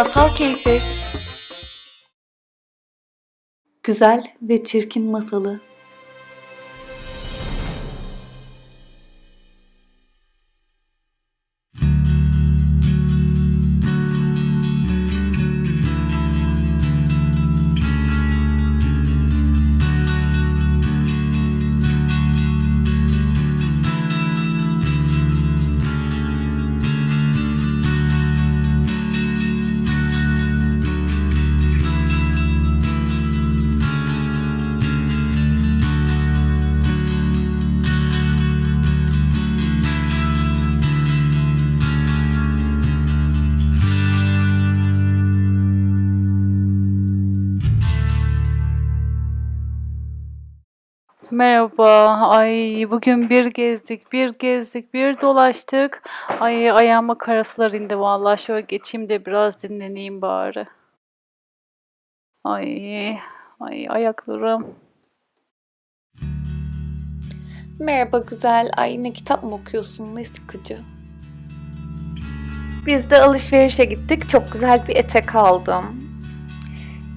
Masal Keyfi. Güzel ve Çirkin Masalı Merhaba. Ay bugün bir gezdik, bir gezdik, bir dolaştık. Ay ayağıma karasular indi vallahi. Şöyle geçeyim de biraz dinleneyim bari. Ay, ay ayaklarım. Merhaba güzel. Ay ne kitap mı okuyorsun? Ne sıkıcı. Biz de alışverişe gittik. Çok güzel bir etek aldım.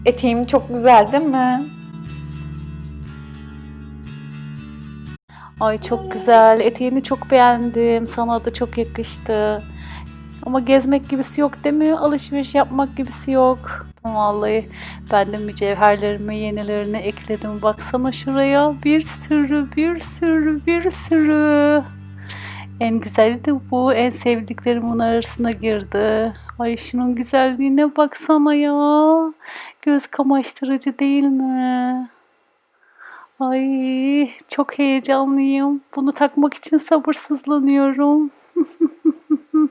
Eteğim çok güzel değil mi? Ay çok güzel. Eteğini çok beğendim. Sana da çok yakıştı. Ama gezmek gibisi yok mi? Alışveriş yapmak gibisi yok. Vallahi ben de mücevherlerimi yenilerini ekledim. Baksana şuraya. Bir sürü, bir sürü, bir sürü. En güzeli de bu. En sevdiklerimin arasına girdi. Ay şunun güzelliğine baksana ya. Göz kamaştırıcı değil mi? Ay çok heyecanlıyım. Bunu takmak için sabırsızlanıyorum.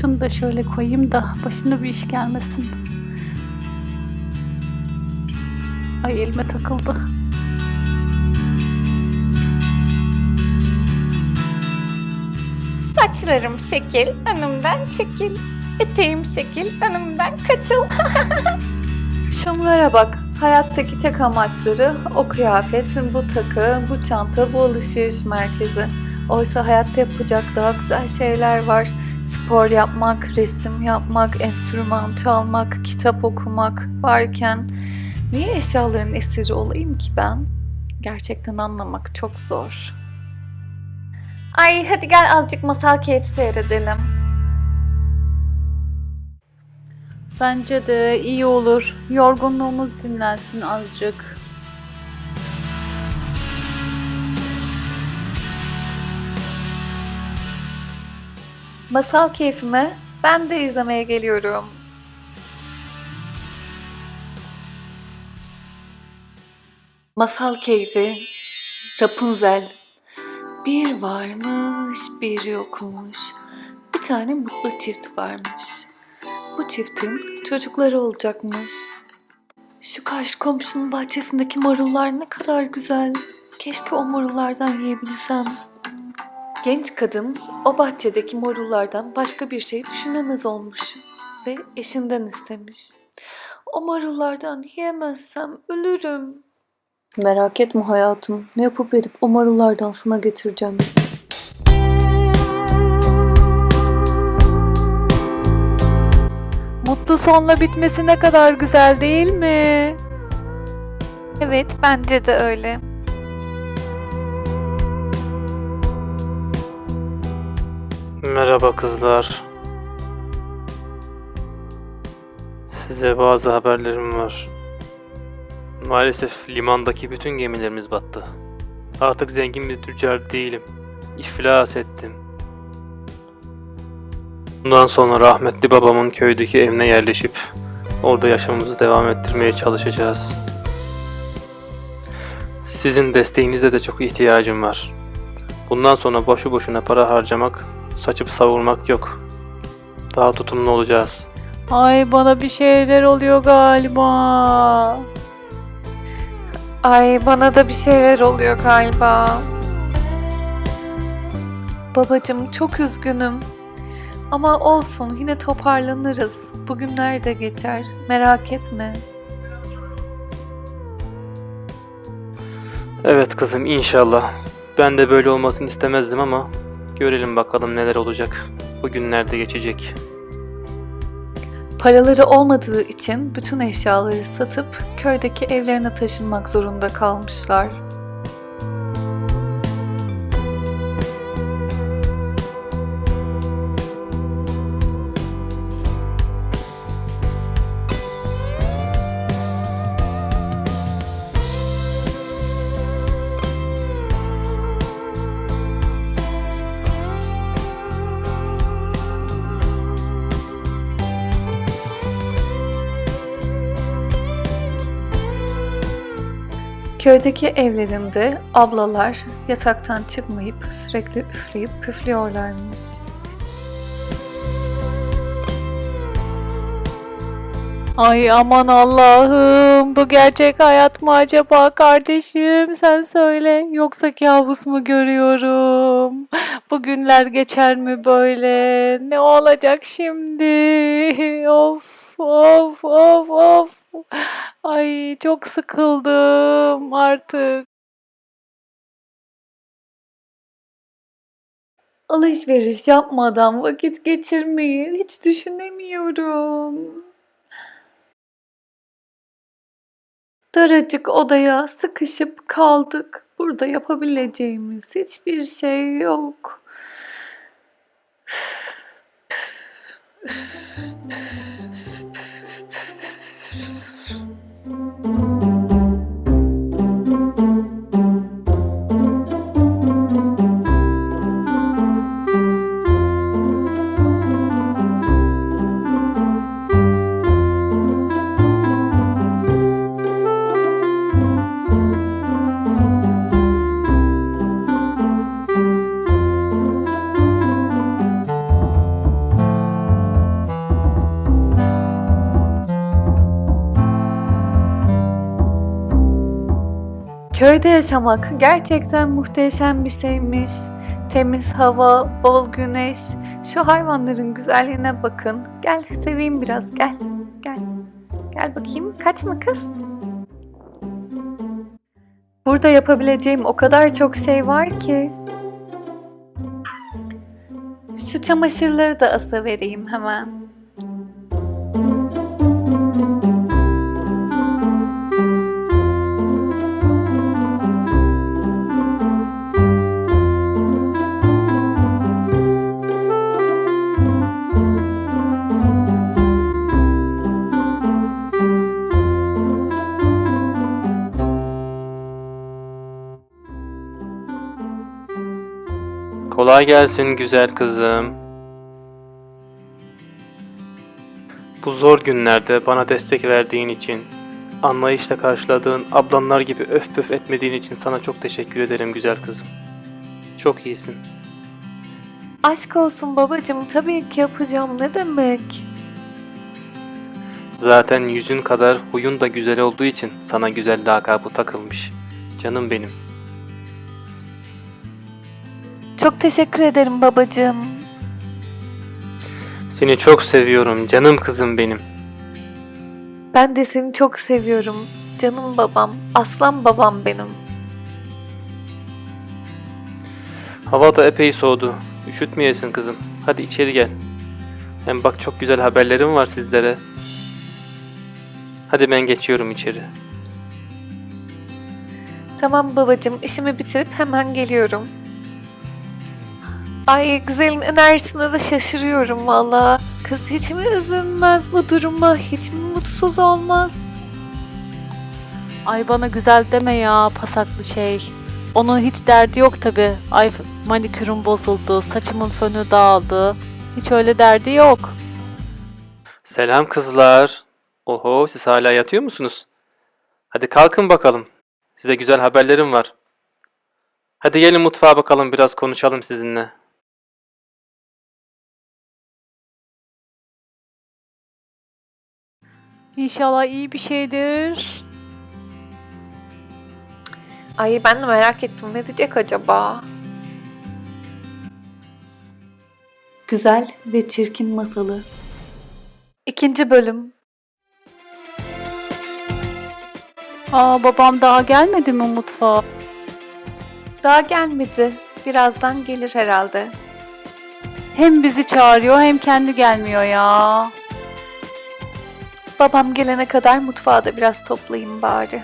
Şunu da şöyle koyayım da başına bir iş gelmesin. Ay elime takıldı. Saçlarım şekil, önümden çekil. Eteğim şekil, önümden kaçıl. Şunlara bak. Hayattaki tek amaçları o kıyafet, bu takı, bu çanta, bu alışveriş merkezi. Oysa hayatta yapacak daha güzel şeyler var. Spor yapmak, resim yapmak, enstrüman çalmak, kitap okumak varken niye eşyaların esiri olayım ki ben? Gerçekten anlamak çok zor. Ay hadi gel azıcık masal keyfi seyredelim. Bence de iyi olur. Yorgunluğumuz dinlensin azıcık. Masal keyfime ben de izlemeye geliyorum. Masal keyfi Rapunzel Bir varmış bir yokmuş Bir tane mutlu çift varmış Bu çiftin çocukları olacakmış Şu karşı komşunun bahçesindeki marullar ne kadar güzel Keşke o marullardan yiyebilsem Genç kadın o bahçedeki marullardan başka bir şey düşünemez olmuş ve eşinden istemiş. O marullardan yiyemezsem ölürüm. Merak etme hayatım. Ne yapıp edip o marullardan sana getireceğim. Mutlu sonla bitmesi ne kadar güzel değil mi? Evet bence de öyle. Merhaba kızlar. Size bazı haberlerim var. Maalesef limandaki bütün gemilerimiz battı. Artık zengin bir tüccar değilim. İflas ettim. Bundan sonra rahmetli babamın köydeki evine yerleşip orada yaşamımızı devam ettirmeye çalışacağız. Sizin desteğinize de çok ihtiyacım var. Bundan sonra boşu boşuna para harcamak, saçıp savurmak yok. Daha tutumlu olacağız. Ay bana bir şeyler oluyor galiba. Ay bana da bir şeyler oluyor galiba. Babacım çok üzgünüm. Ama olsun yine toparlanırız. Bugünler de geçer. Merak etme. Evet kızım inşallah. Ben de böyle olmasını istemezdim ama görelim bakalım neler olacak. Bu günlerde geçecek. Paraları olmadığı için bütün eşyaları satıp köydeki evlerine taşınmak zorunda kalmışlar. Köydeki evlerinde ablalar yataktan çıkmayıp sürekli üfleyip püflüyorlarmış. Ay aman Allah'ım bu gerçek hayat mı acaba kardeşim sen söyle yoksa kabus mu görüyorum? Bu günler geçer mi böyle? Ne olacak şimdi? Of of of of. Ay çok sıkıldım artık. Alışveriş yapmadan vakit geçirmeyi hiç düşünemiyorum. Daracık odaya sıkışıp kaldık. Burada yapabileceğimiz hiçbir şey yok. Köyde yaşamak gerçekten muhteşem bir şeymiş. Temiz hava, bol güneş. Şu hayvanların güzelliğine bakın. Gel seveyim biraz gel. Gel. Gel bakayım. Kaçma kız. Burada yapabileceğim o kadar çok şey var ki. Şu çamaşırları da asa vereyim hemen. Kolay gelsin güzel kızım. Bu zor günlerde bana destek verdiğin için, anlayışla karşıladığın ablanlar gibi öf pöf etmediğin için sana çok teşekkür ederim güzel kızım. Çok iyisin. Aşk olsun babacığım tabii ki yapacağım ne demek. Zaten yüzün kadar huyun da güzel olduğu için sana güzel lakabı takılmış. Canım benim. Çok teşekkür ederim babacığım. Seni çok seviyorum canım kızım benim. Ben de seni çok seviyorum. Canım babam, aslan babam benim. Hava da epey soğudu. Üşütmeyesin kızım. Hadi içeri gel. Hem bak çok güzel haberlerim var sizlere. Hadi ben geçiyorum içeri. Tamam babacığım, işimi bitirip hemen geliyorum. Ay güzelin enerjisine de şaşırıyorum valla. Kız hiç mi üzülmez bu duruma? Hiç mi mutsuz olmaz? Ay bana güzel deme ya pasaklı şey. Onun hiç derdi yok tabi. Ay manikürüm bozuldu, saçımın fönü dağıldı. Hiç öyle derdi yok. Selam kızlar. Oho siz hala yatıyor musunuz? Hadi kalkın bakalım. Size güzel haberlerim var. Hadi gelin mutfağa bakalım biraz konuşalım sizinle. İnşallah iyi bir şeydir. Ay ben de merak ettim ne diyecek acaba? Güzel ve Çirkin Masalı İkinci bölüm Aa babam daha gelmedi mi mutfağa? Daha gelmedi. Birazdan gelir herhalde. Hem bizi çağırıyor hem kendi gelmiyor ya. Babam gelene kadar mutfağı da biraz toplayayım bari.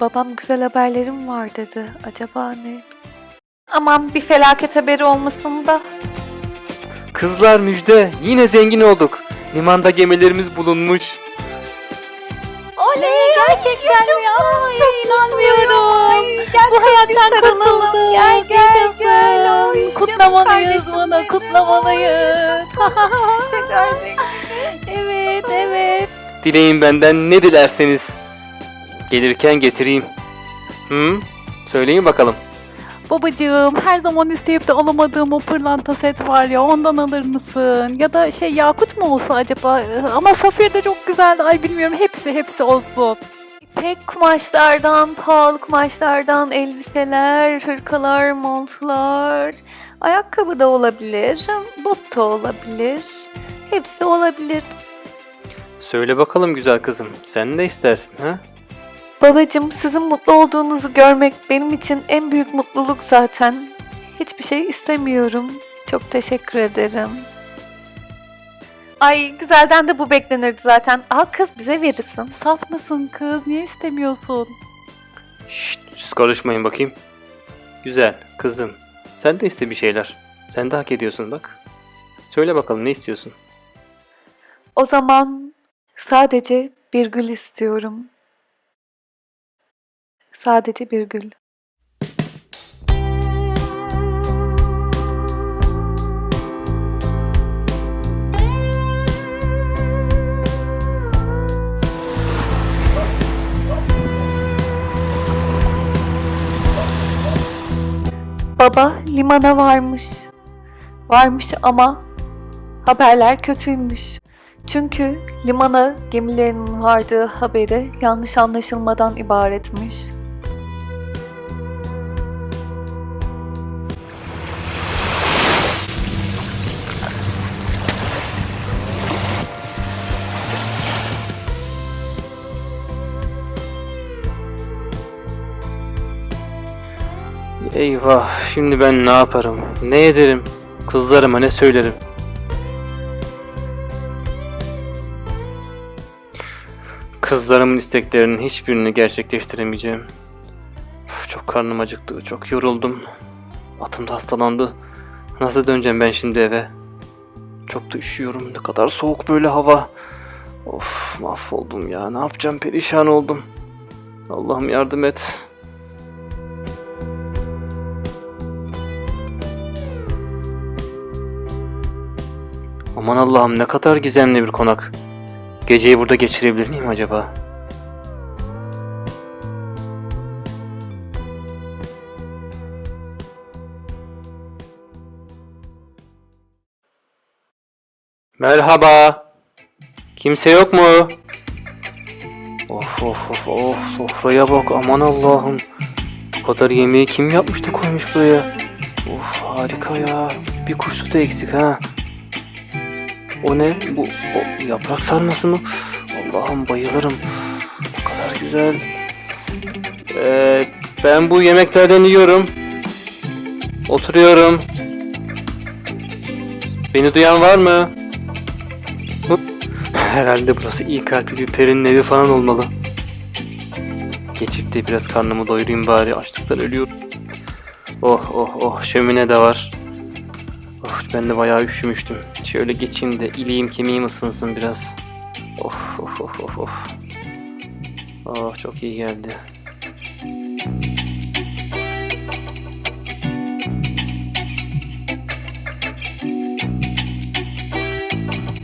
Babam güzel haberlerim var dedi. Acaba ne? Aman bir felaket haberi olmasın da. Kızlar müjde. Yine zengin olduk. Limanda gemilerimiz bulunmuş. Oley gerçekten mi? Ay, inanmıyorum. Bu hayattan kurtulduk. Gel, gel, Yaşasın. gel. Ay, canım kutlamalıyız bunu. Kutlamalıyız. Evet evet. Dileyin benden ne dilerseniz. Gelirken getireyim. Hı? Söyleyin bakalım. Babacığım her zaman isteyip de alamadığım o pırlanta set var ya ondan alır mısın? Ya da şey yakut mu olsa acaba? Ama safir de çok güzeldi. Ay bilmiyorum hepsi hepsi olsun. İpek kumaşlardan, pahalı kumaşlardan elbiseler, hırkalar, montlar, ayakkabı da olabilir, bot da olabilir. Hepsi olabilir. Söyle bakalım güzel kızım. Sen ne istersin ha? Babacım sizin mutlu olduğunuzu görmek benim için en büyük mutluluk zaten. Hiçbir şey istemiyorum. Çok teşekkür ederim. Ay güzelden de bu beklenirdi zaten. Al kız bize verirsin. Saf mısın kız? Niye istemiyorsun? Şşt, siz karışmayın bakayım. Güzel kızım. Sen de iste bir şeyler. Sen de hak ediyorsun bak. Söyle bakalım ne istiyorsun? O zaman sadece bir gül istiyorum. Sadece bir gül. Baba limana varmış. Varmış ama haberler kötüymüş. Çünkü limana gemilerinin vardığı haberi yanlış anlaşılmadan ibaretmiş. Eyvah şimdi ben ne yaparım? Ne ederim? Kızlarıma ne söylerim? Kızlarımın isteklerinin hiçbirini gerçekleştiremeyeceğim. Çok karnım acıktı, çok yoruldum. Atım da hastalandı. Nasıl döneceğim ben şimdi eve? Çok da üşüyorum. Ne kadar soğuk böyle hava. Of mahvoldum ya. Ne yapacağım? Perişan oldum. Allah'ım yardım et. Aman Allah'ım ne kadar gizemli bir konak. Geceyi burada geçirebilir miyim acaba? Merhaba. Kimse yok mu? Of of of of sofraya bak aman Allah'ım. Bu kadar yemeği kim yapmış da koymuş buraya? Of harika ya. Bir kurşu da eksik ha. O ne? Bu o yaprak sarması mı? Allah'ım bayılırım. Ne kadar güzel. Ee, ben bu yemeklerden yiyorum. Oturuyorum. Beni duyan var mı? Herhalde burası iyi kalpli bir perinin evi falan olmalı. Geçip de biraz karnımı doyurayım bari. Açlıktan ölüyorum. Oh oh oh şömine de var. Of ben de bayağı üşümüştüm. Şöyle geçeyim de iliğim kemiğim ısınsın biraz. Of of of of of. Oh çok iyi geldi.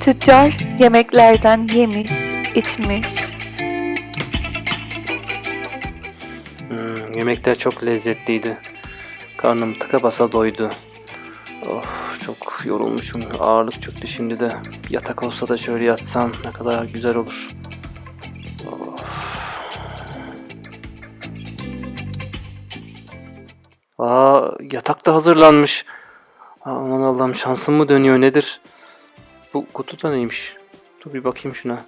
Tüccar yemeklerden yemiş, içmiş. Hmm, yemekler çok lezzetliydi. Karnım tıka basa doydu. Oh çok yorulmuşum. Ağırlık çöktü şimdi de. Yatak olsa da şöyle yatsam ne kadar güzel olur. Oh. Aa yatak da hazırlanmış. Aman Allah'ım şansım mı dönüyor nedir? Bu kutu da neymiş? Dur bir bakayım şuna.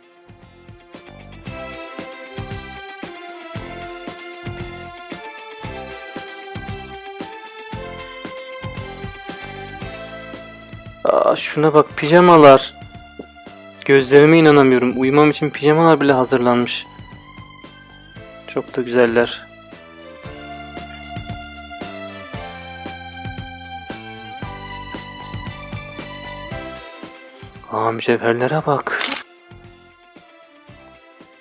Aa, şuna bak pijamalar. Gözlerime inanamıyorum. Uyumam için pijamalar bile hazırlanmış. Çok da güzeller. Aa mücevherlere bak.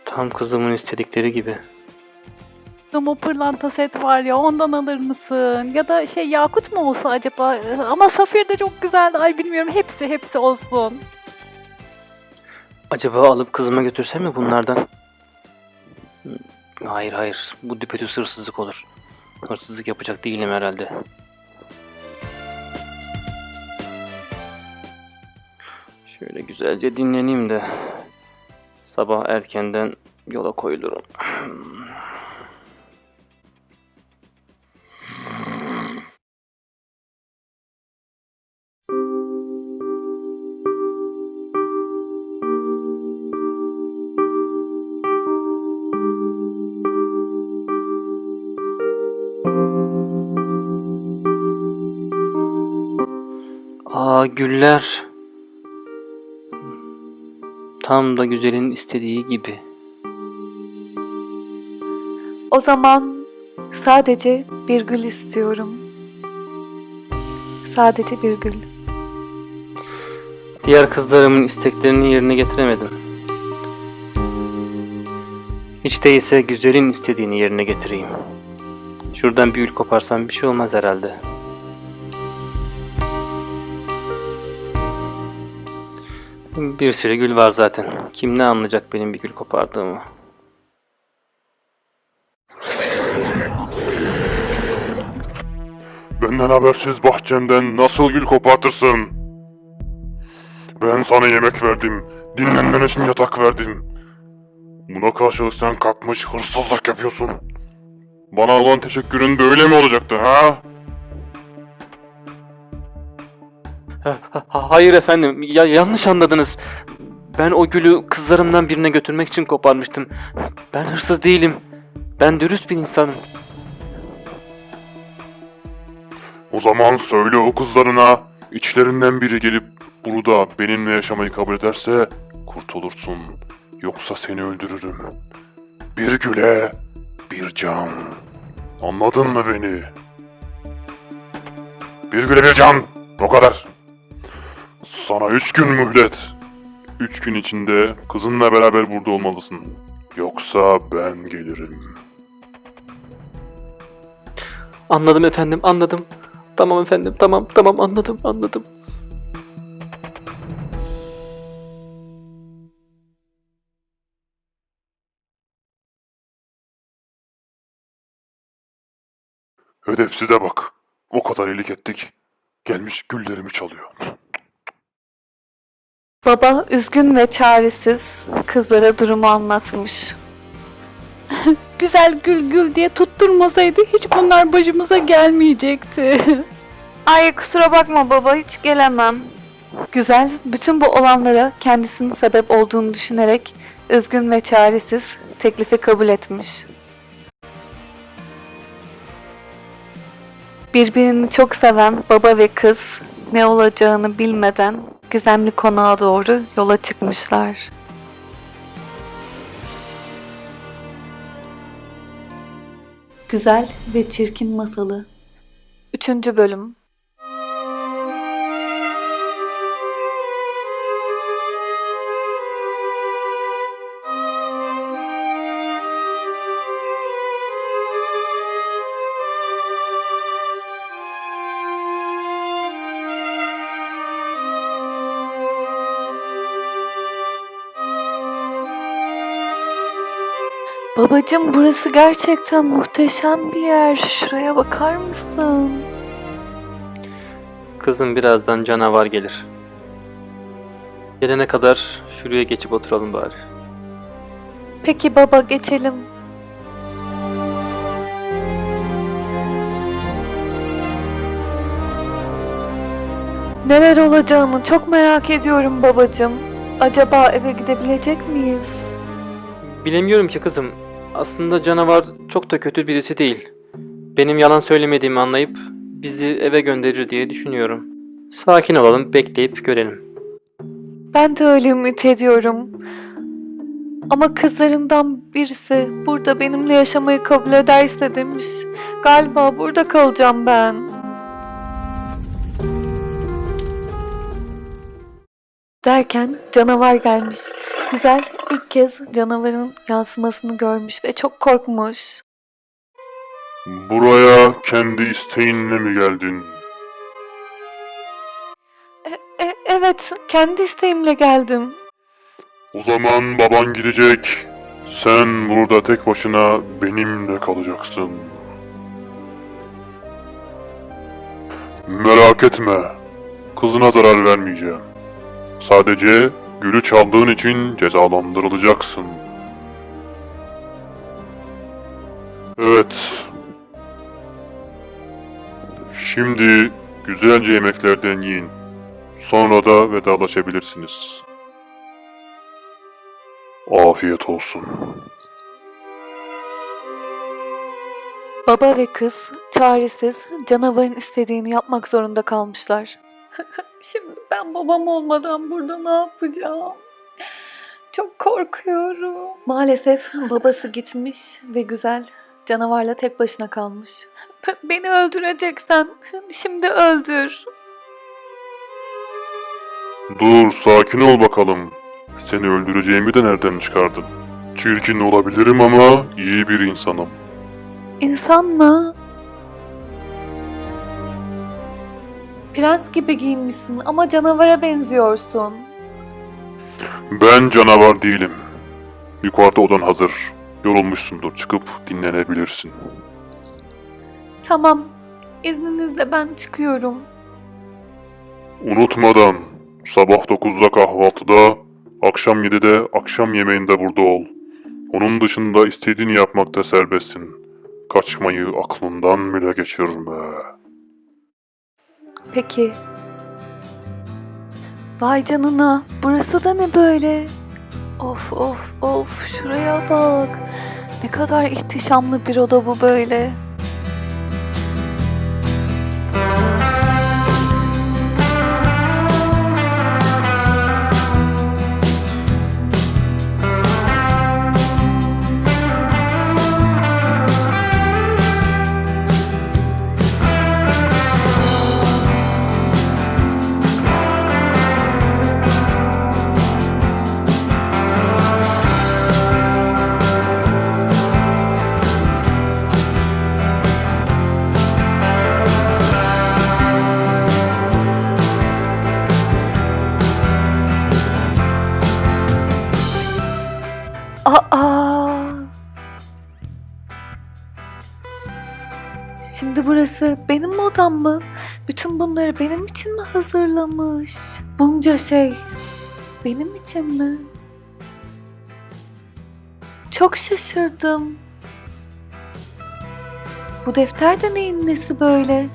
Tam kızımın istedikleri gibi. Ama pırlanta set var ya ondan alır mısın? Ya da şey yakut mu olsa acaba? Ama safir de çok güzeldi. Ay bilmiyorum hepsi hepsi olsun. Acaba alıp kızıma götürsem mi bunlardan? Hmm, Hayır hayır. Bu düpedüz hırsızlık olur. Hırsızlık yapacak değilim herhalde. Şöyle güzelce dinleneyim de sabah erkenden yola koyulurum. Aa güller. Tam da güzelin istediği gibi. O zaman sadece bir gül istiyorum. Sadece bir gül. Diğer kızlarımın isteklerini yerine getiremedim. Hiç değilse güzelin istediğini yerine getireyim. Şuradan bir gül koparsam bir şey olmaz herhalde. Bir sürü gül var zaten. Kim ne anlayacak benim bir gül kopardığımı? Benden habersiz bahçemden nasıl gül kopartırsın? Ben sana yemek verdim, dinlenmen için yatak verdim. Buna karşılık sen kalkmış hırsızlık yapıyorsun. Bana olan teşekkürün böyle mi olacaktı ha? Ha- ha- Hayır efendim, ya yanlış anladınız. Ben o gülü kızlarımdan birine götürmek için koparmıştım. Ben hırsız değilim. Ben dürüst bir insanım. O zaman söyle o kızlarına, içlerinden biri gelip burada benimle yaşamayı kabul ederse kurtulursun. Yoksa seni öldürürüm. Bir güle, bir can. Anladın mı beni? Bir güle bir can. O kadar. Sana üç gün mühlet. Üç gün içinde kızınla beraber burada olmalısın. Yoksa ben gelirim. Anladım efendim, anladım. Tamam efendim, tamam, tamam anladım, anladım. Edepsize bak. O kadar iyilik ettik. Gelmiş güllerimi çalıyor. Baba üzgün ve çaresiz kızlara durumu anlatmış. Güzel gül gül diye tutturmasaydı hiç bunlar başımıza gelmeyecekti. Ay kusura bakma baba hiç gelemem. Güzel bütün bu olanlara kendisinin sebep olduğunu düşünerek üzgün ve çaresiz teklifi kabul etmiş. Birbirini çok seven baba ve kız ne olacağını bilmeden gizemli konağa doğru yola çıkmışlar. Güzel ve Çirkin Masalı 3. Bölüm Babacım burası gerçekten muhteşem bir yer. Şuraya bakar mısın? Kızım birazdan canavar gelir. Gelene kadar şuraya geçip oturalım bari. Peki baba geçelim. Neler olacağını çok merak ediyorum babacım. Acaba eve gidebilecek miyiz? Bilemiyorum ki kızım. Aslında canavar çok da kötü birisi değil. Benim yalan söylemediğimi anlayıp bizi eve gönderir diye düşünüyorum. Sakin olalım, bekleyip görelim. Ben de öyle ümit ediyorum. Ama kızlarından birisi burada benimle yaşamayı kabul ederse demiş. Galiba burada kalacağım ben. Derken canavar gelmiş. Güzel ilk kez canavarın yansımasını görmüş ve çok korkmuş. Buraya kendi isteğinle mi geldin? E, evet, kendi isteğimle geldim. O zaman baban gidecek. Sen burada tek başına benimle kalacaksın. Merak etme. Kızına zarar vermeyeceğim. Sadece gülü çaldığın için cezalandırılacaksın. Evet. Şimdi güzelce yemeklerden yiyin. Sonra da vedalaşabilirsiniz. Afiyet olsun. Baba ve kız çaresiz canavarın istediğini yapmak zorunda kalmışlar. Şimdi ben babam olmadan burada ne yapacağım? Çok korkuyorum. Maalesef babası gitmiş ve güzel canavarla tek başına kalmış. Beni öldüreceksen şimdi öldür. Dur, sakin ol bakalım. Seni öldüreceğimi de nereden çıkardın? Çirkin olabilirim ama iyi bir insanım. İnsan mı? Prens gibi giyinmişsin ama canavara benziyorsun. Ben canavar değilim. Yukarıda odan hazır. Yorulmuşsundur, çıkıp dinlenebilirsin. Tamam. İzninizle ben çıkıyorum. Unutmadan, sabah 9'da kahvaltıda, akşam 7'de akşam yemeğinde burada ol. Onun dışında istediğini yapmakta serbestsin. Kaçmayı aklından bile geçirme. Peki. Vay canına. Burası da ne böyle? Of of of. Şuraya bak. Ne kadar ihtişamlı bir oda bu böyle. Odam mı? Bütün bunları benim için mi hazırlamış? Bunca şey benim için mi? Çok şaşırdım. Bu defter de neyin nesi böyle?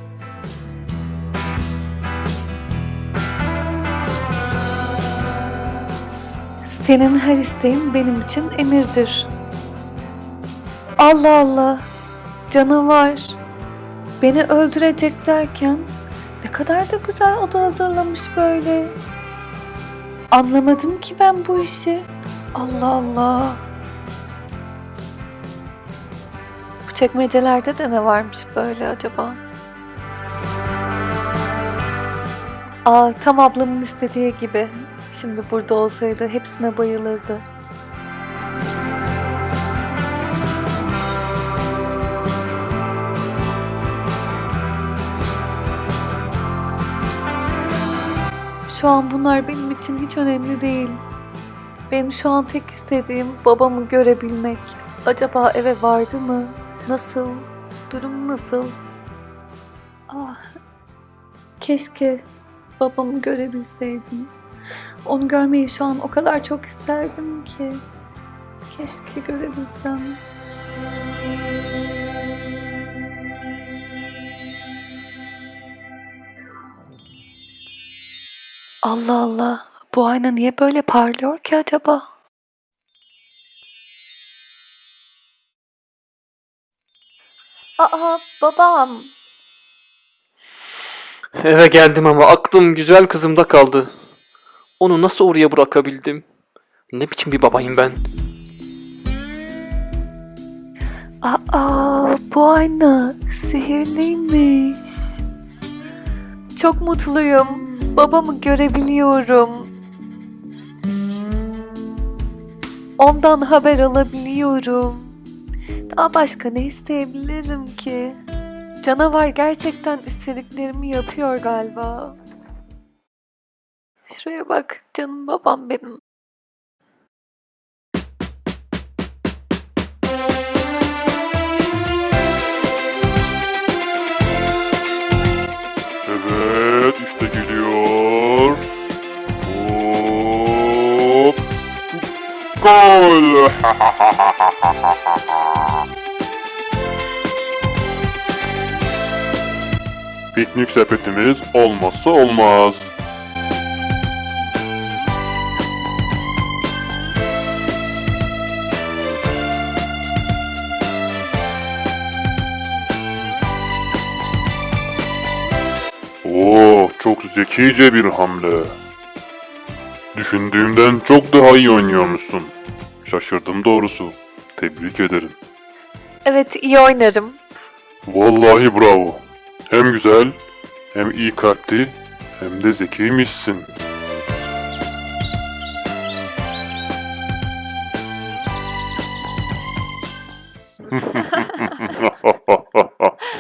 Senin her isteğin benim için emirdir. Allah Allah, canavar. Beni öldürecek derken ne kadar da güzel oda hazırlamış böyle. Anlamadım ki ben bu işi. Allah Allah. Bu çekmecelerde de ne varmış böyle acaba? Aa, tam ablamın istediği gibi. Şimdi burada olsaydı hepsine bayılırdı. Şu an bunlar benim için hiç önemli değil. Benim şu an tek istediğim babamı görebilmek. Acaba eve vardı mı? Nasıl? Durum nasıl? Ah, keşke babamı görebilseydim. Onu görmeyi şu an o kadar çok isterdim ki. Keşke görebilsem. Allah Allah. Bu ayna niye böyle parlıyor ki acaba? Aa babam. Eve geldim ama aklım güzel kızımda kaldı. Onu nasıl oraya bırakabildim? Ne biçim bir babayım ben? Aa, bu ayna sihirliymiş. Çok mutluyum. Babamı görebiliyorum. Ondan haber alabiliyorum. Daha başka ne isteyebilirim ki? Canavar gerçekten istediklerimi yapıyor galiba. Şuraya bak canım babam benim. Gol. Piknik sepetimiz olmazsa olmaz. Oo, çok zekice bir hamle. Düşündüğümden çok daha iyi oynuyormuşsun. Şaşırdım doğrusu. Tebrik ederim. Evet iyi oynarım. Vallahi bravo. Hem güzel, hem iyi kalpli, hem de zekiymişsin.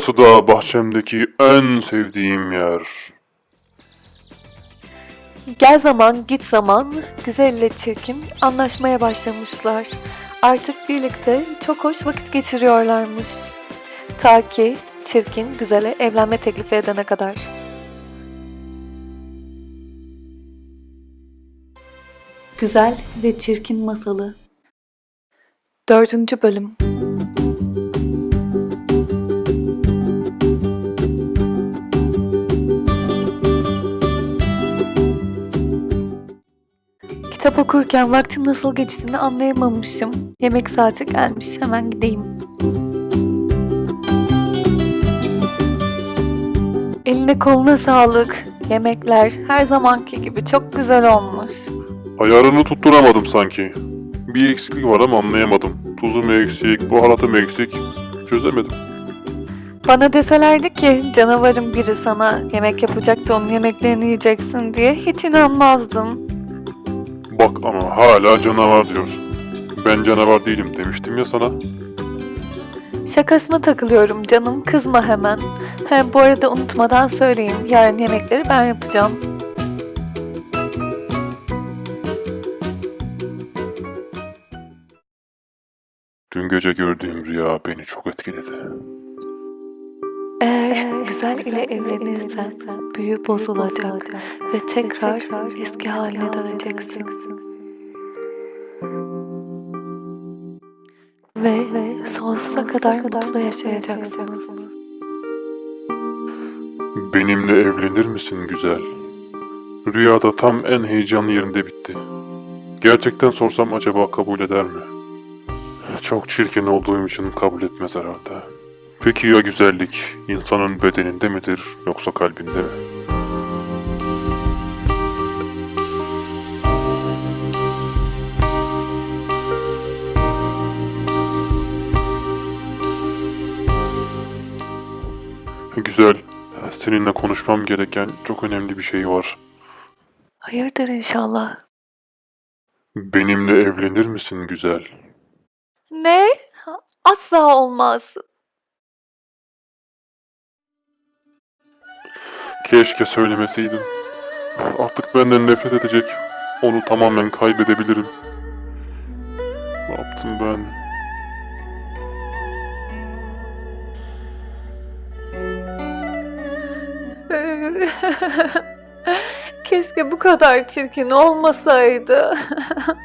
Burası da bahçemdeki en sevdiğim yer. Gel zaman git zaman güzel ile çirkin anlaşmaya başlamışlar. Artık birlikte çok hoş vakit geçiriyorlarmış. Ta ki çirkin güzele evlenme teklifi edene kadar. Güzel ve Çirkin Masalı Dördüncü Bölüm Kitap okurken vaktin nasıl geçtiğini anlayamamışım. Yemek saati gelmiş. Hemen gideyim. Eline koluna sağlık. Yemekler her zamanki gibi çok güzel olmuş. Ayarını tutturamadım sanki. Bir eksiklik var ama anlayamadım. Tuzu mu eksik, baharatı mı eksik? Çözemedim. Bana deselerdi ki canavarın biri sana yemek yapacak da onun yemeklerini yiyeceksin diye hiç inanmazdım. Bak ama hala canavar diyorsun. Ben canavar değilim demiştim ya sana. Şakasına takılıyorum canım kızma hemen. He, bu arada unutmadan söyleyeyim yarın yemekleri ben yapacağım. Dün gece gördüğüm rüya beni çok etkiledi. Eğer güzel ile evlenirsen büyü bozulacak ve tekrar eski haline döneceksin. Ve sonsuza kadar mutlu yaşayacaksın. Benimle evlenir misin güzel? Rüyada tam en heyecanlı yerinde bitti. Gerçekten sorsam acaba kabul eder mi? Çok çirkin olduğum için kabul etmez herhalde. Peki ya güzellik insanın bedeninde midir yoksa kalbinde mi? Güzel. Seninle konuşmam gereken çok önemli bir şey var. Hayırdır inşallah. Benimle evlenir misin güzel? Ne? Asla olmaz. Keşke söylemeseydin. Artık benden nefret edecek. Onu tamamen kaybedebilirim. Ne yaptım ben? Keşke bu kadar çirkin olmasaydı.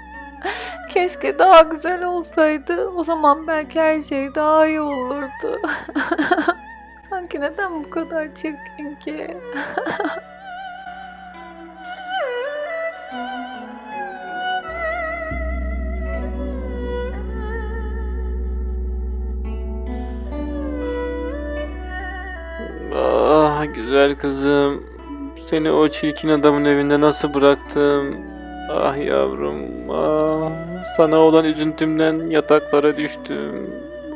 Keşke daha güzel olsaydı. O zaman belki her şey daha iyi olurdu. ben ki? Neden bu kadar çirkin ki? ah güzel kızım. Seni o çirkin adamın evinde nasıl bıraktım? Ah yavrum, ah. Sana olan üzüntümden yataklara düştüm.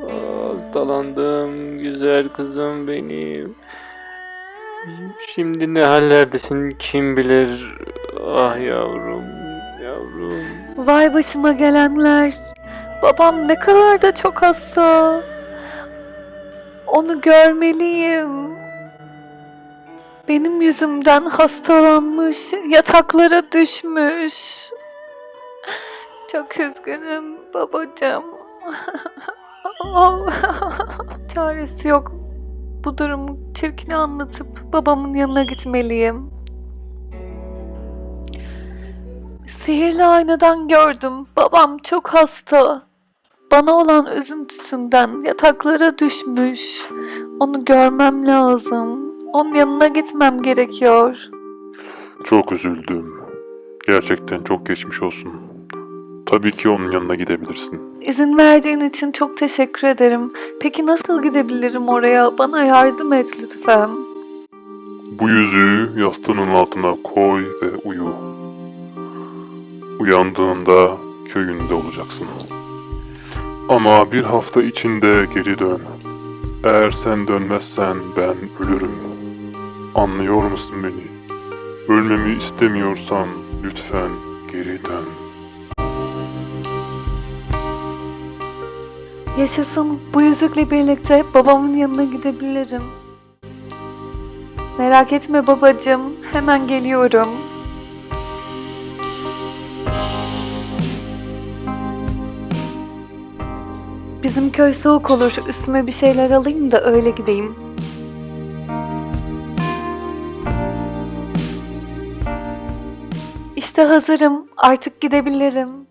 Ah, hastalandım güzel kızım benim. Şimdi ne hallerdesin kim bilir? Ah yavrum, yavrum. Vay başıma gelenler. Babam ne kadar da çok hasta. Onu görmeliyim. Benim yüzümden hastalanmış, yataklara düşmüş. Çok üzgünüm babacığım. Çaresi yok. Bu durumu çirkine anlatıp babamın yanına gitmeliyim. Sihirli aynadan gördüm. Babam çok hasta. Bana olan üzüntüsünden yataklara düşmüş. Onu görmem lazım. Onun yanına gitmem gerekiyor. Çok üzüldüm. Gerçekten çok geçmiş olsun. Tabii ki onun yanına gidebilirsin. İzin verdiğin için çok teşekkür ederim. Peki nasıl gidebilirim oraya? Bana yardım et lütfen. Bu yüzüğü yastığının altına koy ve uyu. Uyandığında köyünde olacaksın. Ama bir hafta içinde geri dön. Eğer sen dönmezsen ben ölürüm. Anlıyor musun beni? Ölmemi istemiyorsan lütfen geri dön. Yaşasın bu yüzükle birlikte babamın yanına gidebilirim. Merak etme babacığım, hemen geliyorum. Bizim köy soğuk olur. Üstüme bir şeyler alayım da öyle gideyim. İşte hazırım. Artık gidebilirim.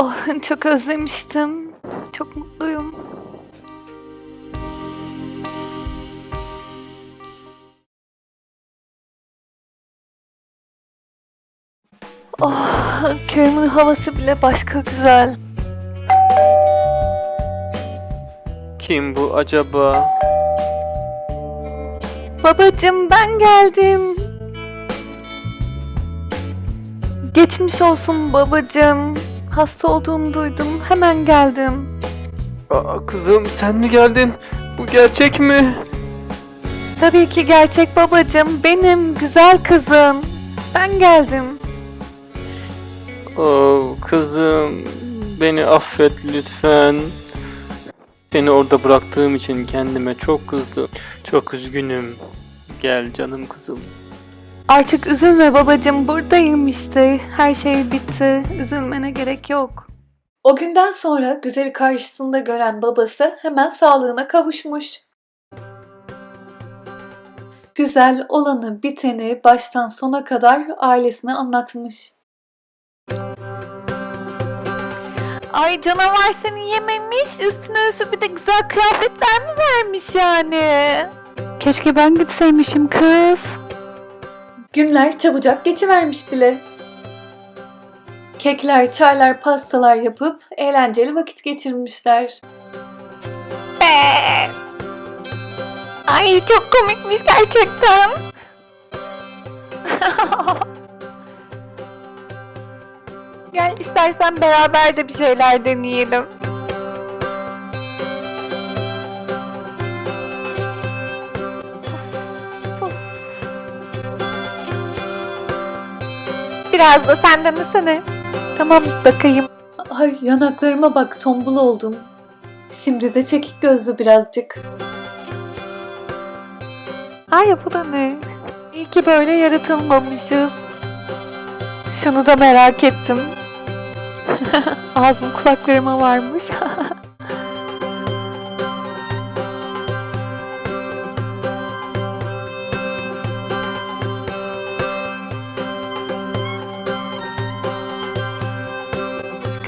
Oh, çok özlemiştim. Çok mutluyum. Oh, köyümün havası bile başka güzel. Kim bu acaba? Babacım ben geldim. Geçmiş olsun babacım. Hasta olduğunu duydum. Hemen geldim. Aa, kızım sen mi geldin? Bu gerçek mi? Tabii ki gerçek babacım. Benim güzel kızım. Ben geldim. Oo, kızım beni affet lütfen. Seni orada bıraktığım için kendime çok kızdım. Çok üzgünüm. Gel canım kızım. Artık üzülme babacım. Buradayım işte. Her şey bitti. Üzülmene gerek yok. O günden sonra güzeli karşısında gören babası hemen sağlığına kavuşmuş. Güzel olanı biteni baştan sona kadar ailesine anlatmış. Ay canavar seni yememiş, üstüne üstü bir de güzel kıyafetler mi vermiş yani? Keşke ben gitseymişim kız. Günler çabucak geçivermiş bile. Kekler, çaylar, pastalar yapıp eğlenceli vakit geçirmişler. Ay çok komikmiş gerçekten. Gel istersen beraber de bir şeyler deneyelim. Biraz da sen denesene. Tamam bakayım. Ay yanaklarıma bak tombul oldum. Şimdi de çekik gözlü birazcık. Ay bu da ne? İyi ki böyle yaratılmamışız. Şunu da merak ettim. Ağzım kulaklarıma varmış.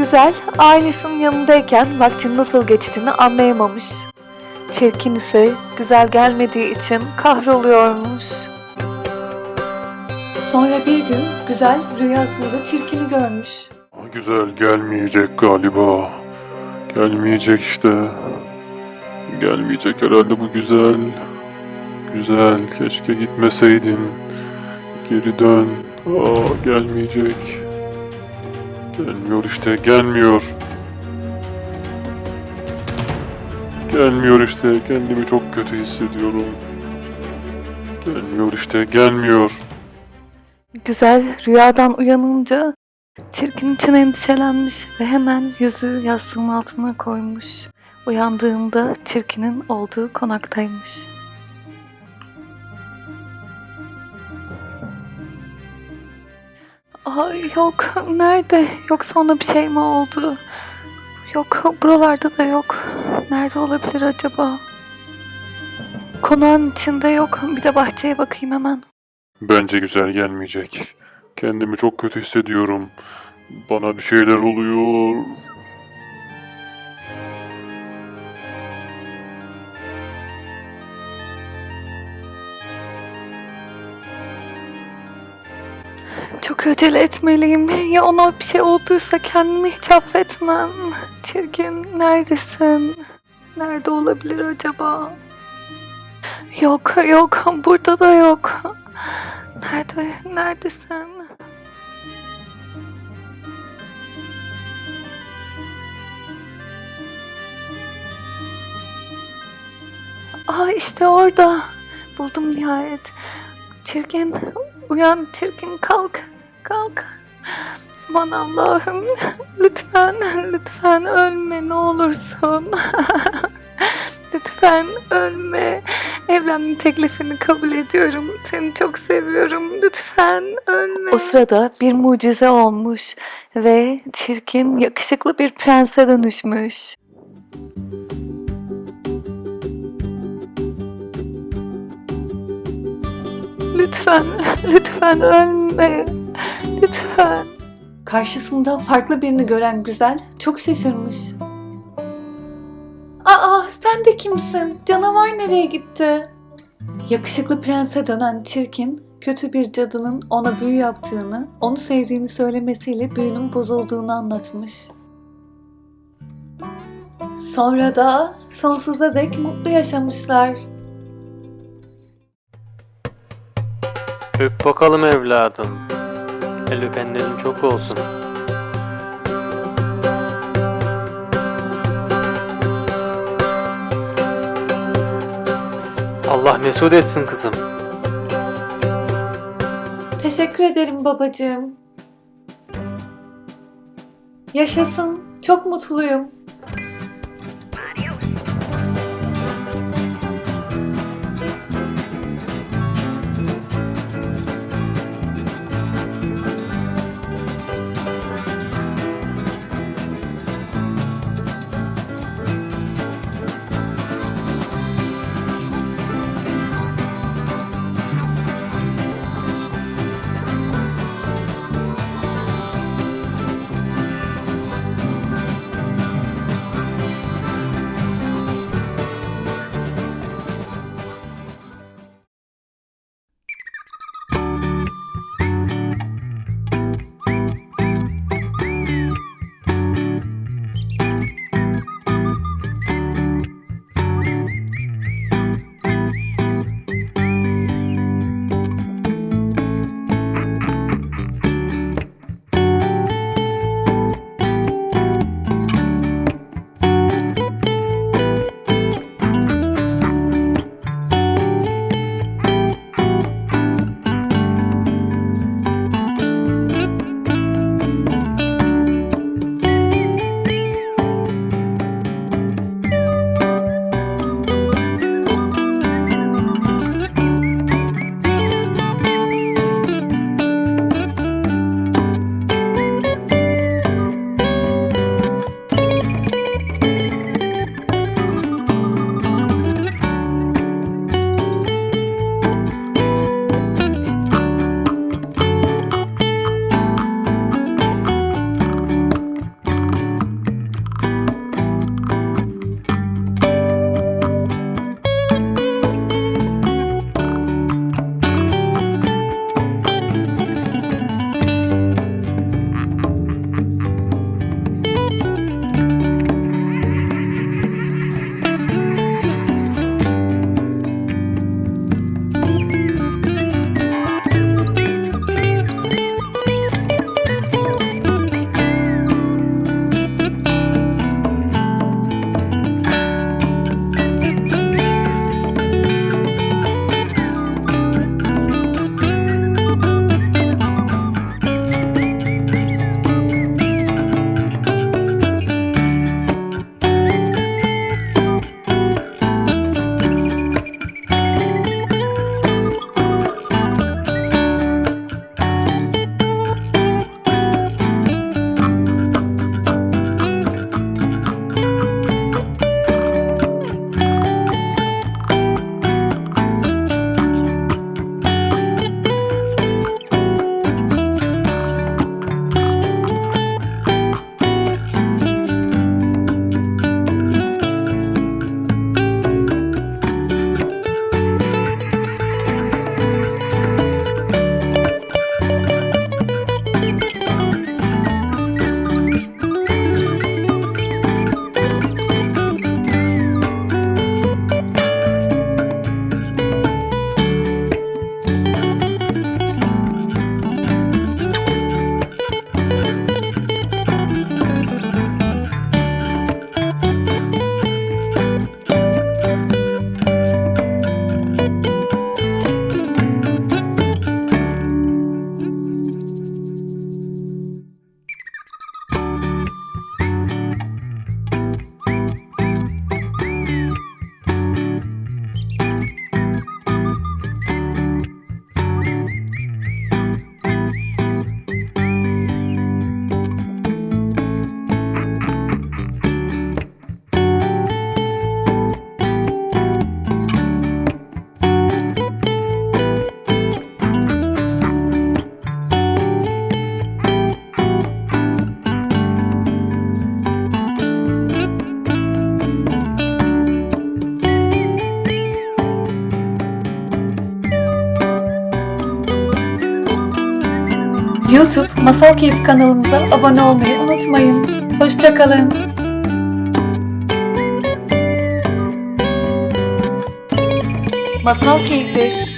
Güzel, ailesinin yanındayken vaktin nasıl geçtiğini anlayamamış. Çirkin ise güzel gelmediği için kahroluyormuş. Sonra bir gün güzel rüyasında çirkini görmüş. güzel gelmeyecek galiba. Gelmeyecek işte. Gelmeyecek herhalde bu güzel. Güzel, keşke gitmeseydin. Geri dön. Aa, gelmeyecek. Gelmiyor işte, gelmiyor. Gelmiyor işte, kendimi çok kötü hissediyorum. Gelmiyor işte, gelmiyor. Güzel rüyadan uyanınca çirkin için endişelenmiş ve hemen yüzü yastığın altına koymuş. Uyandığında çirkinin olduğu konaktaymış. Ay yok nerede? Yoksa ona bir şey mi oldu? Yok buralarda da yok. Nerede olabilir acaba? Konağın içinde yok. Bir de bahçeye bakayım hemen. Bence güzel gelmeyecek. Kendimi çok kötü hissediyorum. Bana bir şeyler oluyor. Çok acele etmeliyim. Ya ona bir şey olduysa kendimi hiç affetmem. Çirkin neredesin? Nerede olabilir acaba? Yok yok burada da yok. Nerede neredesin? Aa işte orada. Buldum nihayet. Çirkin uyan çirkin kalk kalk. Aman Allah'ım lütfen lütfen ölme ne olursun. lütfen ölme. Evlenme teklifini kabul ediyorum. Seni çok seviyorum. Lütfen ölme. O sırada bir mucize olmuş ve çirkin yakışıklı bir prense dönüşmüş. Lütfen, lütfen ölme. Lütfen. Karşısında farklı birini gören güzel çok şaşırmış. Aa, sen de kimsin? Canavar nereye gitti? Yakışıklı prense dönen çirkin, kötü bir cadının ona büyü yaptığını, onu sevdiğini söylemesiyle büyünün bozulduğunu anlatmış. Sonra da sonsuza dek mutlu yaşamışlar. Öp bakalım evladım. El öpenlerin çok olsun. Allah mesut etsin kızım. Teşekkür ederim babacığım. Yaşasın. Çok mutluyum. YouTube Masal Keyfi kanalımıza abone olmayı unutmayın. Hoşçakalın. Masal Keyfi